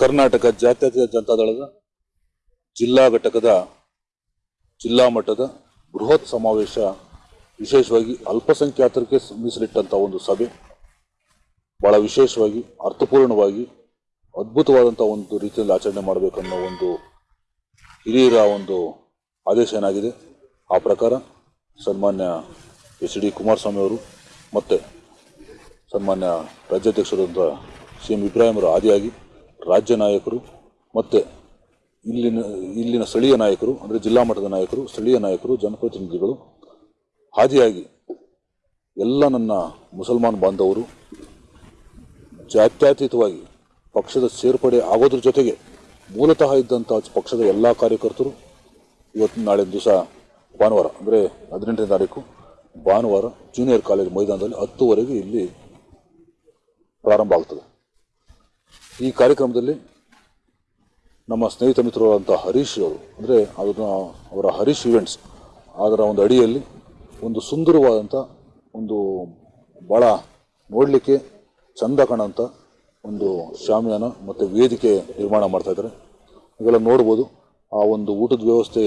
ಕರ್ನಾಟಕ ಜಾತ್ಯತೀತ ಜನತಾದಳದ ಜಿಲ್ಲಾ ಘಟಕದ ಜಿಲ್ಲಾ ಮಟ್ಟದ ಬೃಹತ್ ಸಮಾವೇಶ ವಿಶೇಷವಾಗಿ ಅಲ್ಪಸಂಖ್ಯಾತರಿಗೆ ಮೀಸಲಿಟ್ಟಂಥ ಒಂದು ಸಭೆ. ಬಹಳ ವಿಶೇಷವಾಗಿ, ಅರ್ಥಪೂರ್ಣವಾಗಿ ಅದ್ಭುತವಾದಂಥ ಒಂದು ರೀತಿಯಲ್ಲಿ ಆಚರಣೆ ಮಾಡಬೇಕನ್ನೋ ಒಂದು ಹಿರಿಯರ ಒಂದು ಆದೇಶ ಏನಾಗಿದೆ? ಆ ಪ್ರಕಾರ ಸನ್ಮಾನ್ಯ ಎಚ್ ಡಿ ಕುಮಾರಸ್ವಾಮಿ ಅವರು ಮತ್ತು ಸನ್ಮಾನ್ಯ ರಾಜ್ಯಾಧ್ಯಕ್ಷರಾದಂಥ ಸಿ ಎಂ ಇಬ್ರಾಹಿಮರ ಆದಿಯಾಗಿ ರಾಜ್ಯ ನಾಯಕರು ಮತ್ತು ಇಲ್ಲಿನ ಇಲ್ಲಿನ ಸ್ಥಳೀಯ ನಾಯಕರು, ಅಂದರೆ ಜಿಲ್ಲಾ ಮಟ್ಟದ ನಾಯಕರು, ಸ್ಥಳೀಯ ನಾಯಕರು, ಜನಪ್ರತಿನಿಧಿಗಳು, ಹಾದಿಯಾಗಿ ಎಲ್ಲ ನನ್ನ ಮುಸಲ್ಮಾನ್ ಬಾಂಧವರು ಜಾತ್ಯತೀತವಾಗಿ ಪಕ್ಷದ ಸೇರ್ಪಡೆ ಆಗೋದ್ರ ಜೊತೆಗೆ ಮೂಲತಃ ಇದ್ದಂಥ ಪಕ್ಷದ ಎಲ್ಲ ಕಾರ್ಯಕರ್ತರು ಇವತ್ತು ನಾಳೆ ದಿವಸ ಭಾನುವಾರ, ಅಂದರೆ ಹದಿನೆಂಟನೇ ತಾರೀಕು ಭಾನುವಾರ ಜೂನಿಯರ್ ಕಾಲೇಜ್ ಮೈದಾನದಲ್ಲಿ ಹತ್ತುವರೆಗೆ ಇಲ್ಲಿ ಪ್ರಾರಂಭ ಆಗ್ತದೆ. ಈ ಕಾರ್ಯಕ್ರಮದಲ್ಲಿ ನಮ್ಮ ಸ್ನೇಹಿತ ಮಿತ್ರರಾದಂಥ ಹರೀಶ್ ಅವರು, ಅಂದರೆ ಅದನ್ನು ಅವರ ಹರೀಶ್ ಇವೆಂಟ್ಸ್ ಅದರ ಒಂದು ಅಡಿಯಲ್ಲಿ ಒಂದು ಸುಂದರವಾದಂಥ ಒಂದು ಭಾಳ ನೋಡಲಿಕ್ಕೆ ಚಂದ ಕಾಣೋಂಥ ಒಂದು ಶಾಮಿಯಾನ ಮತ್ತು ವೇದಿಕೆ ನಿರ್ಮಾಣ ಮಾಡ್ತಾ ಇದ್ದಾರೆ. ಇವೆಲ್ಲ ನೋಡ್ಬೋದು. ಆ ಒಂದು ಊಟದ ವ್ಯವಸ್ಥೆ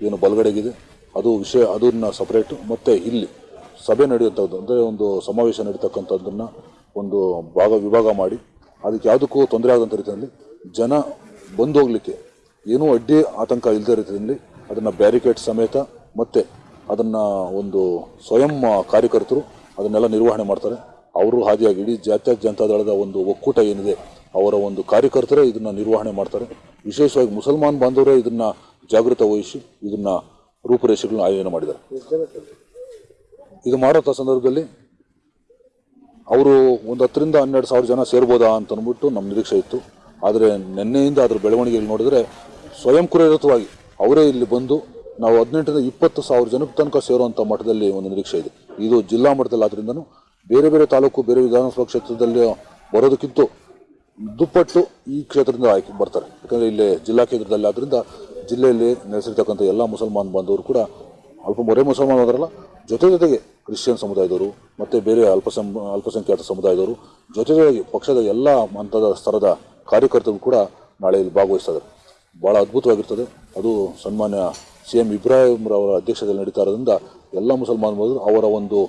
ಏನು ಬಲಗಡೆಗಿದೆ. ಅದು ವಿಷಯ, ಅದನ್ನು ಸಪ್ರೇಟು ಮತ್ತು ಇಲ್ಲಿ ಸಭೆ ನಡೆಯುವಂಥದ್ದು ಅಂದರೆ ಒಂದು ಸಮಾವೇಶ ನಡೀತಕ್ಕಂಥದ್ದನ್ನು ಒಂದು ಭಾಗ ವಿಭಾಗ ಮಾಡಿ ಅದಕ್ಕೆ ಯಾವುದಕ್ಕೂ ತೊಂದರೆ ಆಗದಂಥ ರೀತಿಯಲ್ಲಿ ಜನ ಬಂದು ಹೋಗಲಿಕ್ಕೆ ಏನೂ ಅಡ್ಡಿ ಆತಂಕ ಇಲ್ಲದ ರೀತಿಯಲ್ಲಿ ಅದನ್ನು ಬ್ಯಾರಿಕೇಡ್ ಸಮೇತ ಮತ್ತು ಅದನ್ನು ಒಂದು ಸ್ವಯಂ ಕಾರ್ಯಕರ್ತರು ಅದನ್ನೆಲ್ಲ ನಿರ್ವಹಣೆ ಮಾಡ್ತಾರೆ. ಅವರು ಹಾದಿಯಾಗಿ ಇಡೀ ಜಾತಿಯ ಜನತಾ ದಳದ ಒಂದು ಒಕ್ಕೂಟ ಏನಿದೆ, ಅವರ ಒಂದು ಕಾರ್ಯಕರ್ತರೇ ಇದನ್ನು ನಿರ್ವಹಣೆ ಮಾಡ್ತಾರೆ. ವಿಶೇಷವಾಗಿ ಮುಸಲ್ಮಾನ್ ಬಾಂಧವರೇ ಇದನ್ನು ಜಾಗೃತ ವಹಿಸಿ ಇದನ್ನು ರೂಪುರೇಷೆಗಳನ್ನ ಆಯೋಜನೆ ಮಾಡಿದ್ದಾರೆ. ಇದು ಮಾಡೋಂಥ ಸಂದರ್ಭದಲ್ಲಿ ಅವರು ಒಂದು ಹತ್ತರಿಂದ ಹನ್ನೆರಡು ಸಾವಿರ ಜನ ಸೇರ್ಬೋದಾ ಅಂತ ಅಂದ್ಬಿಟ್ಟು ನಮ್ಮ ನಿರೀಕ್ಷೆ ಇತ್ತು. ಆದರೆ ನಿನ್ನೆಯಿಂದ ಅದರ ಬೆಳವಣಿಗೆಯಲ್ಲಿ ನೋಡಿದ್ರೆ ಸ್ವಯಂ ಪ್ರೇರಿತವಾಗಿ ಅವರೇ ಇಲ್ಲಿ ಬಂದು ನಾವು ಹದಿನೆಂಟರಿಂದ ಇಪ್ಪತ್ತು ಸಾವಿರ ಜನಕ್ಕೆ ತನಕ ಸೇರುವಂಥ ಮಟ್ಟದಲ್ಲಿ ಒಂದು ನಿರೀಕ್ಷೆ ಇದೆ. ಇದು ಜಿಲ್ಲಾ ಮಟ್ಟದಲ್ಲಿ ಆದ್ರಿಂದನೂ ಬೇರೆ ಬೇರೆ ತಾಲೂಕು, ಬೇರೆ ವಿಧಾನಸಭಾ ಕ್ಷೇತ್ರದಲ್ಲಿ ಬರೋದಕ್ಕಿಂತ ದುಪ್ಪಟ್ಟು ಈ ಕ್ಷೇತ್ರದಿಂದ ಆಯ್ಕೆ ಬರ್ತಾರೆ. ಯಾಕಂದರೆ ಇಲ್ಲಿ ಜಿಲ್ಲಾ ಕೇಂದ್ರದಲ್ಲಿ ಆದ್ದರಿಂದ ಜಿಲ್ಲೆಯಲ್ಲಿ ನೆಲೆಸಿರ್ತಕ್ಕಂಥ ಎಲ್ಲ ಮುಸಲ್ಮಾನ್ ಬಾಂಧವರು ಕೂಡ ಅಲ್ಪ ಮೊರೆ ಮುಸಲ್ಮಾನ್ ಜೊತೆ ಜೊತೆಗೆ ಕ್ರಿಶ್ಚಿಯನ್ ಸಮುದಾಯದವರು, ಮತ್ತು ಬೇರೆ ಅಲ್ಪಸಂ, ಅಲ್ಪಸಂಖ್ಯಾತ ಸಮುದಾಯದವರು, ಜೊತೆ ಜೊತೆಗೆ ಪಕ್ಷದ ಎಲ್ಲ ಹಂತದ ಸ್ತರದ ಕಾರ್ಯಕರ್ತರು ಕೂಡ ನಾಳೆ ಇಲ್ಲಿ ಭಾಗವಹಿಸ್ತಾರೆ. ಭಾಳ ಅದ್ಭುತವಾಗಿರ್ತದೆ. ಅದು ಸನ್ಮಾನ್ಯ ಸಿ ಎಂ ಇಬ್ರಾಹಿಂರವರ ಅಧ್ಯಕ್ಷತೆಯಲ್ಲಿ ನಡೀತಾ ಇರೋದ್ರಿಂದ ಎಲ್ಲ ಮುಸಲ್ಮಾನ್ ಅವರ ಒಂದು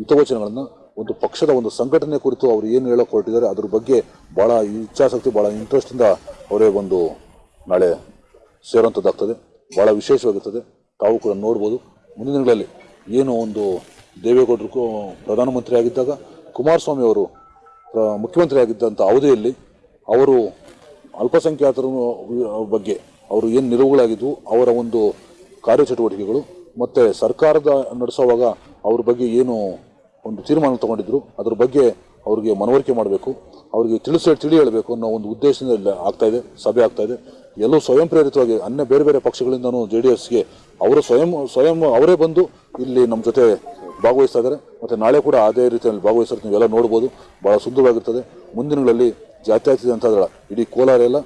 ಹಿತವಚನಗಳನ್ನು, ಒಂದು ಪಕ್ಷದ ಒಂದು ಸಂಘಟನೆ ಕುರಿತು ಅವರು ಏನು ಹೇಳೋಕೆ ಹೊರಟಿದ್ದಾರೆ ಅದ್ರ ಬಗ್ಗೆ ಭಾಳ ಇಚ್ಛಾಸಕ್ತಿ ಭಾಳ ಇಂಟ್ರೆಸ್ಟಿಂದ ಅವರೇ ಒಂದು ನಾಳೆ ಸೇರುವಂಥದ್ದಾಗ್ತದೆ ಭಾಳ ವಿಶೇಷವಾಗಿರ್ತದೆ. ತಾವು ಕೂಡ ನೋಡ್ಬೋದು. ಮುಂದಿನ ದಿನಗಳಲ್ಲಿ ಏನು ಒಂದು ದೇವೇಗೌಡರು ಪ್ರಧಾನಮಂತ್ರಿ ಆಗಿದ್ದಾಗ ಕುಮಾರಸ್ವಾಮಿ ಅವರು ಮುಖ್ಯಮಂತ್ರಿ ಆಗಿದ್ದಂಥ ಅವಧಿಯಲ್ಲಿ ಅವರು ಅಲ್ಪಸಂಖ್ಯಾತರ ಬಗ್ಗೆ ಅವರು ಏನು ನಿಲುವುಗಳಾಗಿದ್ವು, ಅವರ ಒಂದು ಕಾರ್ಯಚಟುವಟಿಕೆಗಳು, ಮತ್ತು ಸರ್ಕಾರದ ನಡೆಸುವಾಗ ಅವ್ರ ಬಗ್ಗೆ ಏನು ಒಂದು ತೀರ್ಮಾನ ತಗೊಂಡಿದ್ರು, ಅದ್ರ ಬಗ್ಗೆ ಅವರಿಗೆ ಮನವರಿಕೆ ಮಾಡಬೇಕು, ಅವರಿಗೆ ತಿಳಿಸ್ ತಿಳಿ ಹೇಳಬೇಕು ಅನ್ನೋ ಒಂದು ಉದ್ದೇಶದಿಂದ ಆಗ್ತಾಯಿದೆ ಸಭೆ ಆಗ್ತಾ ಇದೆ. ಎಲ್ಲೂ ಸ್ವಯಂ ಪ್ರೇರಿತವಾಗಿ ಅನ್ಯ ಬೇರೆ ಬೇರೆ ಪಕ್ಷಗಳಿಂದನೂ ಜೆ ಡಿ ಎಸ್ಗೆ ಅವರು ಸ್ವಯಂ ಸ್ವಯಂ ಅವರೇ ಬಂದು ಇಲ್ಲಿ ನಮ್ಮ ಜೊತೆ ಭಾಗವಹಿಸ್ತಾ ಇದ್ದಾರೆ. ಮತ್ತು ನಾಳೆ ಕೂಡ ಅದೇ ರೀತಿಯಲ್ಲಿ ಭಾಗವಹಿಸ್ತಾರೆ. ನೀವೆಲ್ಲ ನೋಡ್ಬೋದು. ಭಾಳ ಸುಂದರವಾಗಿರ್ತದೆ. ಮುಂದಿನಗಳಲ್ಲಿ ಜಾತ್ಯತೀತ ಅಂತದಳ ಇಡೀ ಕೋಲಾರ ಎಲ್ಲ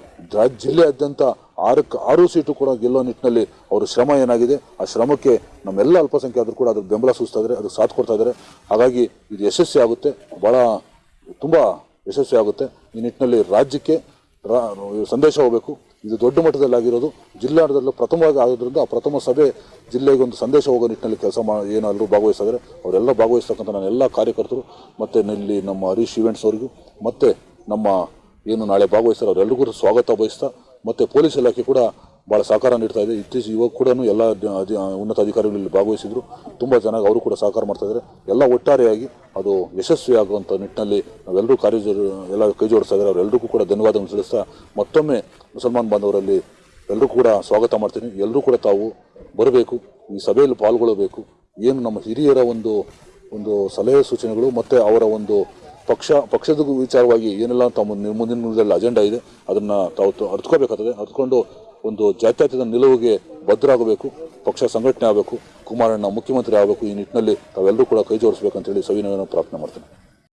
ಜಿಲ್ಲೆಯಾದ್ಯಂತ ಆರಕ್ಕೆ ಆರು ಸೀಟು ಕೂಡ ಗೆಲ್ಲೋ ನಿಟ್ಟಿನಲ್ಲಿ ಅವರ ಶ್ರಮ ಏನಾಗಿದೆ, ಆ ಶ್ರಮಕ್ಕೆ ನಮ್ಮೆಲ್ಲ ಅಲ್ಪಸಂಖ್ಯಾತರು ಕೂಡ ಅದಕ್ಕೆ ಬೆಂಬಲ ಸೂಚಿಸ್ತಾ ಇದ್ದಾರೆ, ಅದಕ್ಕೆ ಸಾಥ್ ಕೊಡ್ತಾ ಇದ್ದಾರೆ. ಹಾಗಾಗಿ ಇದು ಯಶಸ್ವಿ ಆಗುತ್ತೆ. ಭಾಳ ತುಂಬ ಯಶಸ್ವಿ ಆಗುತ್ತೆ. ಈ ನಿಟ್ಟಿನಲ್ಲಿ ರಾಜ್ಯಕ್ಕೆ ಸಂದೇಶ ಹೋಗಬೇಕು. ಇದು ದೊಡ್ಡ ಮಟ್ಟದಲ್ಲಿ ಆಗಿರೋದು ಜಿಲ್ಲಾಡದಲ್ಲೂ ಪ್ರಥಮವಾಗಿ ಆಗೋದ್ರಿಂದ ಆ ಪ್ರಥಮ ಸಭೆ ಜಿಲ್ಲೆಗೆ ಒಂದು ಸಂದೇಶ ಹೋಗೋ ನಿಟ್ಟಿನಲ್ಲಿ ಕೆಲಸ ಮಾ, ಏನಾದರೂ ಭಾಗವಹಿಸಿದ್ರೆ ಅವರೆಲ್ಲ ಭಾಗವಹಿಸ್ತಕ್ಕಂಥ ನನ್ನ ಎಲ್ಲ ಕಾರ್ಯಕರ್ತರು, ಮತ್ತು ಇಲ್ಲಿ ನಮ್ಮ ಹರೀಶ್ ಇವೆಂಟ್ಸ್ ಅವರಿಗೂ, ಮತ್ತು ನಮ್ಮ ಏನು ನಾಳೆ ಭಾಗವಹಿಸ್ತಾರೆ ಅವರೆಲ್ಲರಿಗೂ ಸ್ವಾಗತ ಬಯಸ್ತಾ, ಮತ್ತು ಪೊಲೀಸ್ ಇಲಾಖೆ ಕೂಡ ಭಾಳ ಸಹಕಾರ ನೀಡ್ತಾ ಇದೆ. ಇತ್ತೀಚೆಗೆ ಇವಾಗ ಕೂಡ ಎಲ್ಲ ಉನ್ನತ ಅಧಿಕಾರಿಗಳು ಇಲ್ಲಿ ಭಾಗವಹಿಸಿದ್ರು. ತುಂಬ ಚೆನ್ನಾಗಿ ಅವರು ಕೂಡ ಸಹಕಾರ ಮಾಡ್ತಾ ಇದ್ದಾರೆ. ಎಲ್ಲ ಒಟ್ಟಾರೆಯಾಗಿ ಅದು ಯಶಸ್ವಿ ಆಗುವಂಥ ನಿಟ್ಟಿನಲ್ಲಿ ನಾವೆಲ್ಲರೂ ಕಾರ್ಯ ಎಲ್ಲ ಕೈ ಜೋಡಿಸ್ತಾ ಇದ್ದಾರೆ. ಅವರೆಲ್ಲರಿಗೂ ಕೂಡ ಧನ್ಯವಾದಗಳನ್ನು ತಿಳಿಸ್ತಾ ಮತ್ತೊಮ್ಮೆ ಮುಸಲ್ಮಾನ್ ಬಾಂಧವರಲ್ಲಿ ಎಲ್ಲರೂ ಕೂಡ ಸ್ವಾಗತ ಮಾಡ್ತೀನಿ. ಎಲ್ಲರೂ ಕೂಡ ತಾವು ಬರಬೇಕು, ಈ ಸಭೆಯಲ್ಲಿ ಪಾಲ್ಗೊಳ್ಳಬೇಕು. ಏನು ನಮ್ಮ ಹಿರಿಯರ ಒಂದು ಒಂದು ಸಲಹೆ ಸೂಚನೆಗಳು ಮತ್ತು ಅವರ ಒಂದು ಪಕ್ಷ, ಪಕ್ಷದ ವಿಚಾರವಾಗಿ ಏನೆಲ್ಲ ತಮ್ಮ ಮುಂದಿನ ದಿನದಲ್ಲಿ ಅಜೆಂಡಾ ಇದೆ, ಅದನ್ನು ತಾವು ಅರ್ಥಕೋಬೇಕಾಗ್ತದೆ ಅರ್ಥಕೊಂಡು ಒಂದು ಜಾತ್ಯತೀತ ನಿಲುವಿಗೆ ಭದ್ರಾಗಬೇಕು ಪಕ್ಷ ಸಂಘಟನೆ ಆಗಬೇಕು, ಕುಮಾರಣ್ಣ ಮುಖ್ಯಮಂತ್ರಿ ಆಗಬೇಕು, ಈ ನಿಟ್ಟಿನಲ್ಲಿ ತಾವೆಲ್ಲರೂ ಕೂಡ ಕೈ ಜೋಡಿಸ್ಬೇಕಂತೇಳಿ ಸವಿನಯನ ಪ್ರಾರ್ಥನೆ ಮಾಡ್ತೀನಿ.